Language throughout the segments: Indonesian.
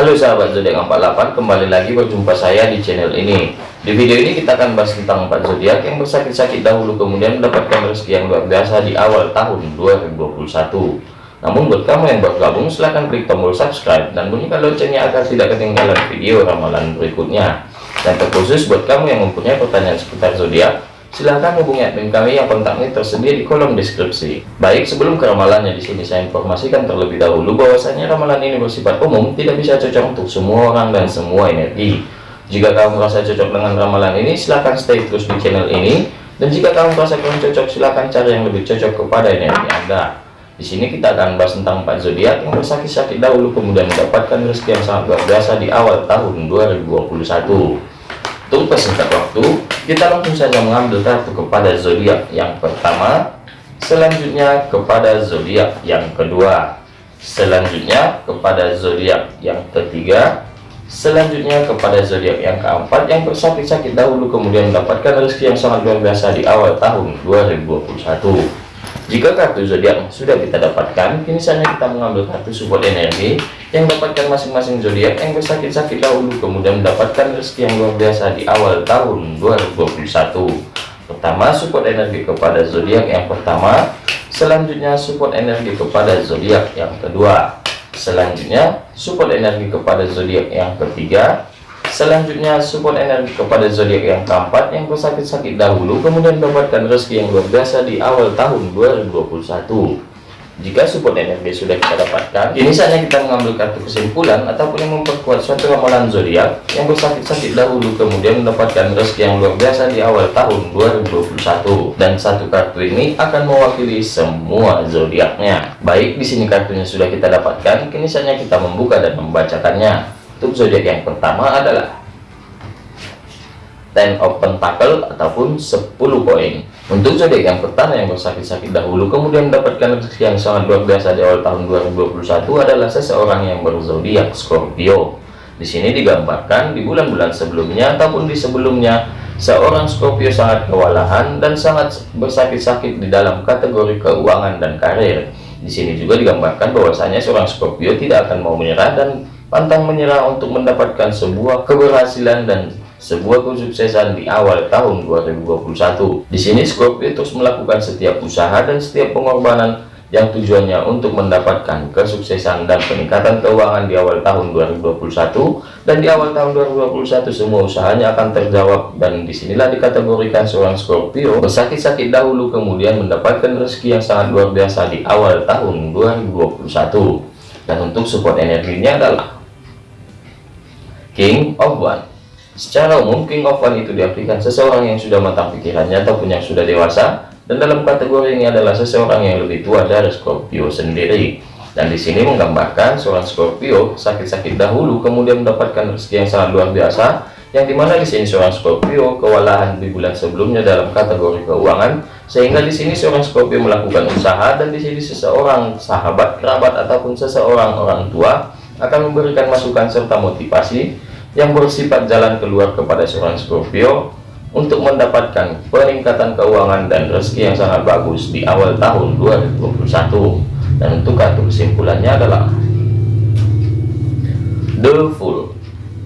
Halo sahabat zodiak 48 kembali lagi berjumpa saya di channel ini. Di video ini kita akan bahas tentang 4 zodiak yang bersakit-sakit dahulu kemudian mendapatkan rezeki yang luar biasa di awal tahun 2021 namun buat kamu yang bergabung silahkan klik tombol subscribe dan bunyikan loncengnya agar tidak ketinggalan video ramalan berikutnya. Dan terkhusus buat kamu yang mempunyai pertanyaan seputar zodiak silahkan hubungi admin kami yang kontaknya tersedia di kolom deskripsi. Baik, sebelum ke ramalannya di sini saya informasikan terlebih dahulu bahwasanya ramalan ini bersifat umum, tidak bisa cocok untuk semua orang dan semua energi. Jika kamu merasa cocok dengan ramalan ini, silahkan stay terus di channel ini. Dan jika kamu merasa kurang cocok, silahkan cari yang lebih cocok kepada energi Anda. Di sini kita akan bahas tentang empat zodiak yang bersakit-sakit dahulu kemudian mendapatkan rezeki yang sangat luar biasa di awal tahun 2021. Untuk persingkat waktu, kita langsung saja mengambil kartu kepada zodiak yang pertama, selanjutnya kepada zodiak yang kedua, selanjutnya kepada zodiak yang ketiga, selanjutnya kepada zodiak yang keempat. Yang bersakit-sakit dahulu kemudian mendapatkan rezeki yang sangat luar biasa di awal tahun 2021. Jika kartu zodiak sudah kita dapatkan, kini saatnya kita mengambil kartu support energi yang dapatkan masing-masing zodiak yang bersakit-sakit dahulu kemudian mendapatkan rezeki yang luar biasa di awal tahun 2021. Pertama, support energi kepada zodiak yang pertama, selanjutnya support energi kepada zodiak yang kedua, selanjutnya support energi kepada zodiak yang ketiga, Selanjutnya support energi kepada zodiak yang keempat yang bersakit-sakit dahulu kemudian mendapatkan rezeki yang luar biasa di awal tahun 2021. Jika support energi sudah kita dapatkan, ini saatnya kita mengambil kartu kesimpulan ataupun yang memperkuat suatu ramalan zodiak yang bersakit-sakit dahulu kemudian mendapatkan rezeki yang luar biasa di awal tahun 2021. Dan satu kartu ini akan mewakili semua zodiaknya. Baik, di sini kartunya sudah kita dapatkan, kini saatnya kita membuka dan membacakannya. Untuk zodiak yang pertama adalah Ten of Pentacle ataupun 10 koin. Untuk zodiak yang pertama yang bersakit-sakit dahulu kemudian mendapatkan rezeki yang sangat luar biasa di awal tahun 2021 adalah seseorang yang berzodiak Scorpio. Di sini digambarkan di bulan-bulan sebelumnya ataupun di sebelumnya seorang Scorpio sangat kewalahan dan sangat bersakit-sakit di dalam kategori keuangan dan karir. Di sini juga digambarkan bahwasanya seorang Scorpio tidak akan mau menyerah dan pantang menyerah untuk mendapatkan sebuah keberhasilan dan sebuah kesuksesan di awal tahun 2021. Di sini Scorpio terus melakukan setiap usaha dan setiap pengorbanan yang tujuannya untuk mendapatkan kesuksesan dan peningkatan keuangan di awal tahun 2021 dan di awal tahun 2021 semua usahanya akan terjawab. Dan di sinilah dikategorikan seorang Scorpio. Bersakit-sakit dahulu kemudian mendapatkan rezeki yang sangat luar biasa di awal tahun 2021 dan untuk support energinya adalah King of One Secara umum, King of One itu diartikan seseorang yang sudah matang pikirannya ataupun yang sudah dewasa, dan dalam kategori ini adalah seseorang yang lebih tua dari Scorpio sendiri. Dan di sini menggambarkan seorang Scorpio sakit-sakit dahulu, kemudian mendapatkan rezeki yang sangat luar biasa, yang di mana di sini seorang Scorpio kewalahan di bulan sebelumnya dalam kategori keuangan, sehingga di sini seorang Scorpio melakukan usaha, dan di sini seseorang sahabat, kerabat ataupun seseorang orang tua akan memberikan masukan serta motivasi yang bersifat jalan keluar kepada seorang Scorpio untuk mendapatkan peningkatan keuangan dan rezeki yang sangat bagus di awal tahun 2021 dan untuk kartu kesimpulannya adalah The Fool.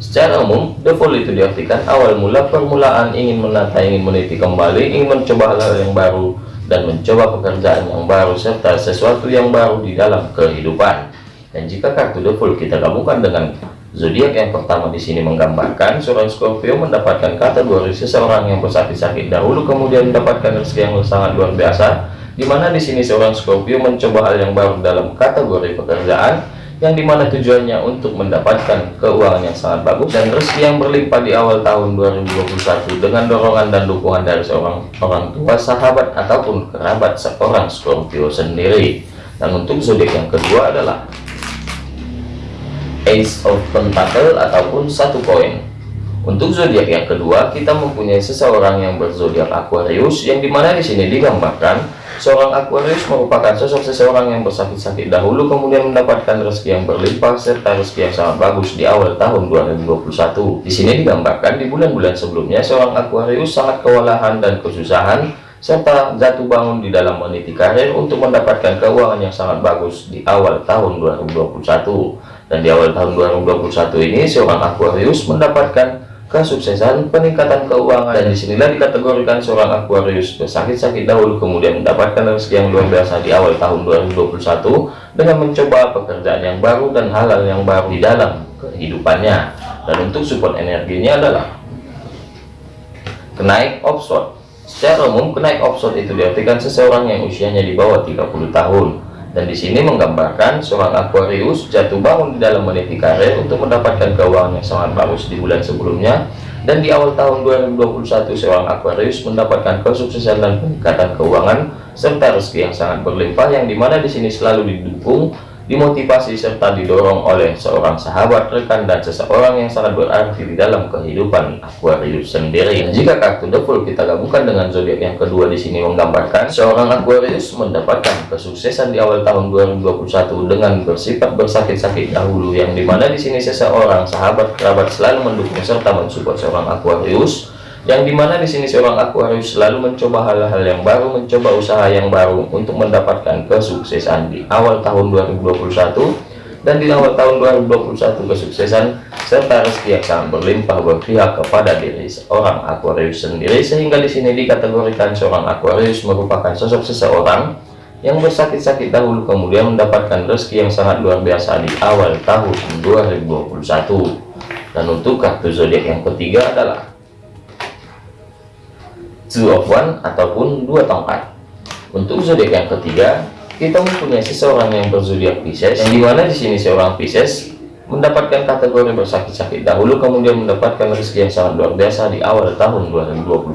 Secara umum The Fool itu diartikan awal mula permulaan ingin menata ingin meniti kembali ingin mencoba hal-hal yang baru dan mencoba pekerjaan yang baru serta sesuatu yang baru di dalam kehidupan. Dan jika kartu The Fool kita gabungkan dengan zodiak yang pertama di sini menggambarkan seorang Scorpio mendapatkan kategori seseorang yang bersakit-sakit dahulu kemudian mendapatkan rezeki yang sangat luar biasa di mana di sini seorang Scorpio mencoba hal yang baru dalam kategori pekerjaan yang di mana tujuannya untuk mendapatkan keuangan yang sangat bagus dan rezeki yang berlimpah di awal tahun 2021 dengan dorongan dan dukungan dari seorang orang tua sahabat ataupun kerabat seorang Scorpio sendiri. Dan untuk zodiak yang kedua adalah Ace of Pentacle ataupun satu koin. Untuk zodiak yang kedua, kita mempunyai seseorang yang berzodiak Aquarius, yang di mana di sini digambarkan seorang Aquarius merupakan sosok seseorang yang bersakit-sakit dahulu, kemudian mendapatkan rezeki yang berlimpah serta rezeki yang sangat bagus di awal tahun 2021. Di sini digambarkan di bulan-bulan sebelumnya seorang Aquarius sangat kewalahan dan kesusahan serta jatuh bangun di dalam meniti karir untuk mendapatkan keuangan yang sangat bagus di awal tahun 2021 Dan di awal tahun 2021 ini seorang Aquarius mendapatkan kesuksesan peningkatan keuangan. Dan di sinilah dikategorikan seorang Aquarius bersakit-sakit dahulu kemudian mendapatkan rezeki yang luar biasa di awal tahun 2021 dengan mencoba pekerjaan yang baru dan hal-hal yang baru di dalam kehidupannya. Dan untuk support energinya adalah kenaik offshore. Secara umum kenaik offshore itu diartikan seseorang yang usianya di bawah 30 tahun dan di sini menggambarkan seorang Aquarius jatuh bangun di dalam meniti karir untuk mendapatkan keuangan yang sangat bagus di bulan sebelumnya. Dan di awal tahun 2021 seorang Aquarius mendapatkan kesuksesan dan peningkatan keuangan serta rezeki yang sangat berlimpah yang di mana di sini selalu didukung dimotivasi serta didorong oleh seorang sahabat, rekan, dan seseorang yang sangat berarti di dalam kehidupan Aquarius sendiri. Jika kartu The kita gabungkan dengan zodiak yang kedua di sini menggambarkan seorang Aquarius mendapatkan kesuksesan di awal tahun 2021 dengan bersifat bersakit-sakit dahulu yang di mana di sini seseorang sahabat kerabat selalu mendukung serta mensupport seorang Aquarius yang di mana di sini seorang Aquarius selalu mencoba hal-hal yang baru mencoba usaha yang baru untuk mendapatkan kesuksesan di awal tahun 2021 dan di awal tahun 2021 kesuksesan serta rezeki yang berlimpah berpihak kepada diri seorang Aquarius sendiri. Sehingga di sini dikategorikan seorang Aquarius merupakan sosok seseorang yang bersakit-sakit dahulu kemudian mendapatkan rezeki yang sangat luar biasa di awal tahun 2021 dan untuk kartu zodiak yang ketiga adalah two of one ataupun dua tongkat. Untuk zodiak yang ketiga kita mempunyai seseorang yang berzodiak Pisces yang di mana di sini seorang Pisces mendapatkan kategori bersakit-sakit dahulu kemudian mendapatkan rezeki yang sangat luar biasa di awal tahun 2021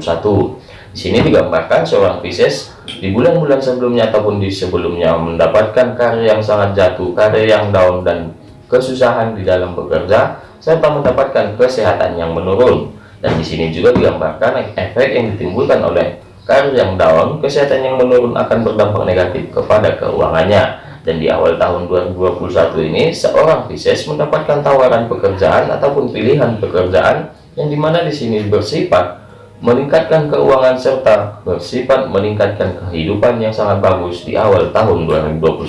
di sini digambarkan seorang Pisces di bulan-bulan sebelumnya ataupun di sebelumnya mendapatkan karya yang sangat jatuh karya yang down dan kesusahan di dalam bekerja serta mendapatkan kesehatan yang menurun dan di sini juga digambarkan efek yang ditimbulkan oleh karir yang down, kesehatan yang menurun akan berdampak negatif kepada keuangannya. Dan di awal tahun 2021 ini, seorang Pisces mendapatkan tawaran pekerjaan ataupun pilihan pekerjaan yang di mana di sini bersifat meningkatkan keuangan serta bersifat meningkatkan kehidupan yang sangat bagus di awal tahun 2021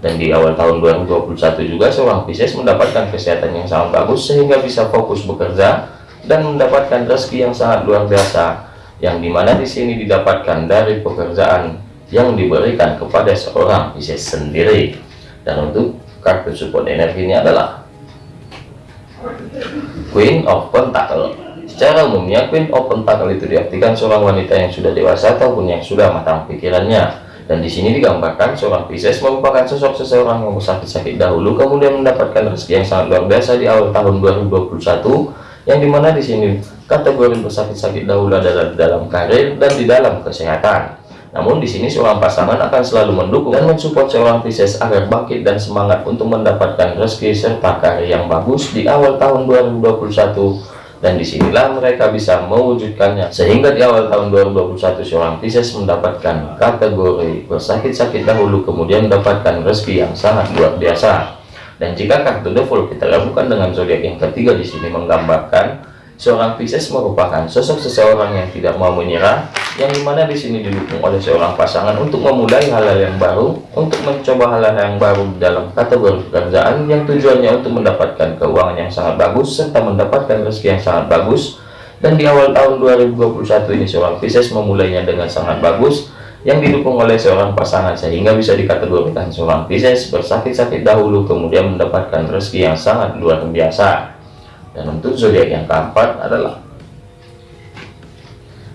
dan di awal tahun 2021 juga seorang Pisces mendapatkan kesehatan yang sangat bagus sehingga bisa fokus bekerja dan mendapatkan rezeki yang sangat luar biasa yang di mana di sini didapatkan dari pekerjaan yang diberikan kepada seorang Pisces sendiri. Dan untuk kartu support energi ini adalah Queen of Pentacle. Secara umumnya Queen of Pentacle itu diartikan seorang wanita yang sudah dewasa ataupun yang sudah matang pikirannya. Dan di sini digambarkan seorang Pisces merupakan sosok seseorang yang bersakit-sakit dahulu kemudian mendapatkan rezeki yang sangat luar biasa di awal tahun 2021 yang di mana di sini? Kategori bersakit-sakit dahulu adalah di dalam karir dan di dalam kesehatan. Namun di sini seorang pasangan akan selalu mendukung dan mensupport seorang Pisces agar bangkit dan semangat untuk mendapatkan rezeki serta karir yang bagus di awal tahun 2021 dan di sinilah mereka bisa mewujudkannya. Sehingga di awal tahun 2021 seorang Pisces mendapatkan kategori bersakit-sakit dahulu kemudian mendapatkan rezeki yang sangat luar biasa dan jika kartu The kita lakukan dengan zodiak yang ketiga di sini menggambarkan seorang Pisces merupakan sosok seseorang yang tidak mau menyerah, yang di mana di sini didukung oleh seorang pasangan untuk memulai hal-hal yang baru, untuk mencoba hal-hal yang baru dalam kategori pekerjaan yang tujuannya untuk mendapatkan keuangan yang sangat bagus serta mendapatkan rezeki yang sangat bagus. Dan di awal tahun 2021 ini seorang Pisces memulainya dengan sangat bagus yang didukung oleh seorang pasangan sehingga bisa dikategorikan seorang Pisces bersakit-sakit dahulu kemudian mendapatkan rezeki yang sangat luar biasa. Dan untuk zodiak yang keempat adalah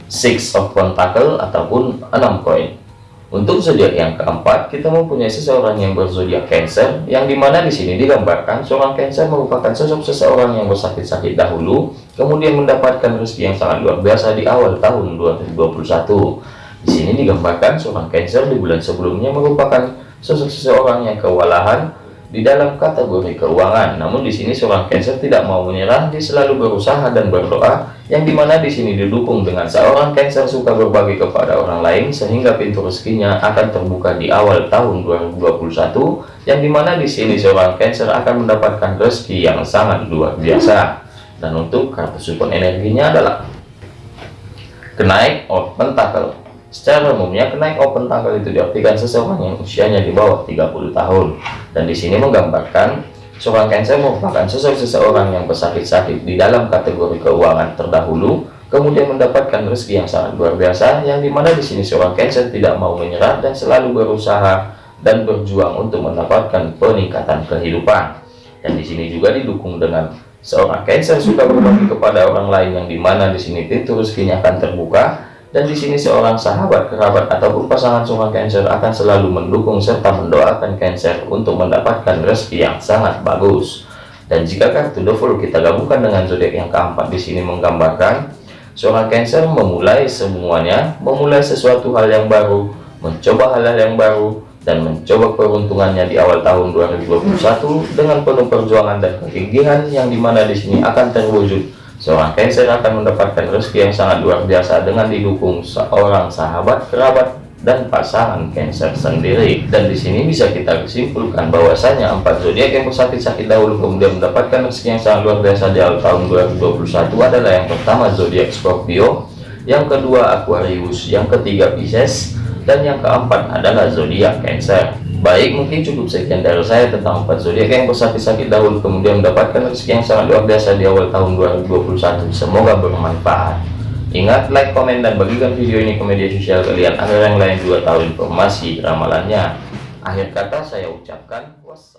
Six of Pentacle ataupun enam koin. Untuk zodiak yang keempat kita mempunyai seseorang yang berzodiak Cancer yang di mana di sini digambarkan seorang Cancer merupakan sosok seseorang yang bersakit-sakit dahulu kemudian mendapatkan rezeki yang sangat luar biasa di awal tahun 2021 di sini digambarkan seorang Cancer di bulan sebelumnya merupakan sosok seseorang yang kewalahan di dalam kategori keuangan. Namun di sini seorang Cancer tidak mau menyerah, dia selalu berusaha dan berdoa, yang di mana di sini didukung dengan seorang Cancer suka berbagi kepada orang lain sehingga pintu rezekinya akan terbuka di awal tahun 2021, yang di mana di sini seorang Cancer akan mendapatkan rezeki yang sangat luar biasa. Dan untuk kartu support energinya adalah kenaik of pentacle Secara umumnya kenaik open tanggal itu diartikan seseorang yang usianya di bawah 30 tahun dan di sini menggambarkan Seorang Cancer merupakan seseorang yang bersakit-sakit di dalam kategori keuangan terdahulu, kemudian mendapatkan rezeki yang sangat luar biasa, yang di mana di sini seorang Cancer tidak mau menyerah dan selalu berusaha dan berjuang untuk mendapatkan peningkatan kehidupan. Dan di sini juga didukung dengan seorang Cancer suka berbagi kepada orang lain, yang di mana di sini pintu rezekinya akan terbuka dan di sini seorang sahabat, kerabat, ataupun pasangan seorang Cancer akan selalu mendukung serta mendoakan Cancer untuk mendapatkan rezeki yang sangat bagus. Dan jika kartu The kita gabungkan dengan zodiak yang keempat di sini menggambarkan seorang Cancer memulai semuanya, memulai sesuatu hal yang baru, mencoba hal-hal yang baru, dan mencoba peruntungannya di awal tahun 2021 dengan penuh perjuangan dan kegigihan yang di mana di sini akan terwujud Seorang Cancer akan mendapatkan rezeki yang sangat luar biasa dengan didukung seorang sahabat, kerabat, dan pasangan Cancer sendiri. Dan di sini bisa kita kesimpulkan bahwasanya empat zodiak yang bersakit-sakit dahulu kemudian mendapatkan rezeki yang sangat luar biasa di tahun 2021 adalah yang pertama zodiak Scorpio, yang kedua Aquarius, yang ketiga Pisces, dan yang keempat adalah zodiak Cancer. Baik, mungkin cukup sekian dari saya tentang empat zodiak yang bersakit-sakit dahulu kemudian mendapatkan rezeki yang sangat luar biasa di awal tahun 2021. Semoga bermanfaat. Ingat, like, komen, dan bagikan video ini ke media sosial kalian agar yang lain juga tahu informasi ramalannya. Akhir kata saya ucapkan wassalam.